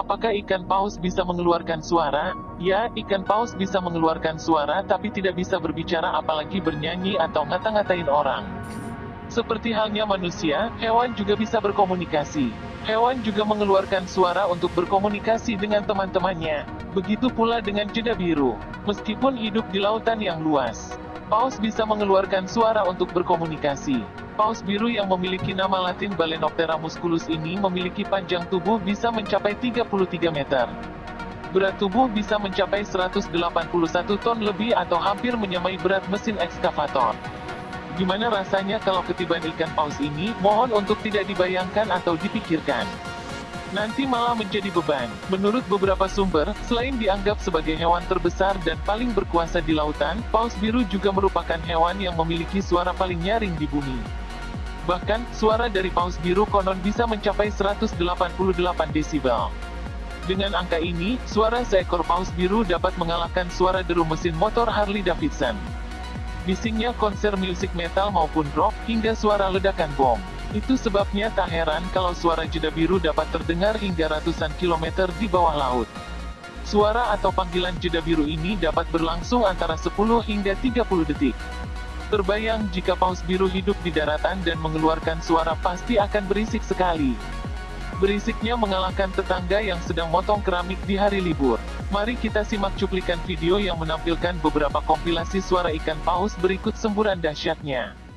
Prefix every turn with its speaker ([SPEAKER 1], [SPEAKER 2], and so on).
[SPEAKER 1] Apakah ikan paus bisa mengeluarkan suara? Ya, ikan paus bisa mengeluarkan suara tapi tidak bisa berbicara apalagi bernyanyi atau ngata-ngatain orang. Seperti halnya manusia, hewan juga bisa berkomunikasi. Hewan juga mengeluarkan suara untuk berkomunikasi dengan teman-temannya. Begitu pula dengan jeda biru. Meskipun hidup di lautan yang luas, paus bisa mengeluarkan suara untuk berkomunikasi. Paus biru yang memiliki nama latin Balenoptera musculus ini memiliki panjang tubuh bisa mencapai 33 meter. Berat tubuh bisa mencapai 181 ton lebih atau hampir menyamai berat mesin ekskavator. Gimana rasanya kalau ketiban ikan paus ini? Mohon untuk tidak dibayangkan atau dipikirkan. Nanti malah menjadi beban. Menurut beberapa sumber, selain dianggap sebagai hewan terbesar dan paling berkuasa di lautan, paus biru juga merupakan hewan yang memiliki suara paling nyaring di bumi. Bahkan, suara dari paus biru konon bisa mencapai 188 desibel. Dengan angka ini, suara seekor paus biru dapat mengalahkan suara deru mesin motor Harley Davidson. Bisingnya konser musik metal maupun rock, hingga suara ledakan bom. Itu sebabnya tak heran kalau suara jeda biru dapat terdengar hingga ratusan kilometer di bawah laut. Suara atau panggilan jeda biru ini dapat berlangsung antara 10 hingga 30 detik. Terbayang jika paus biru hidup di daratan dan mengeluarkan suara pasti akan berisik sekali. Berisiknya mengalahkan tetangga yang sedang motong keramik di hari libur. Mari kita simak cuplikan video yang menampilkan beberapa kompilasi suara ikan paus berikut semburan dahsyatnya.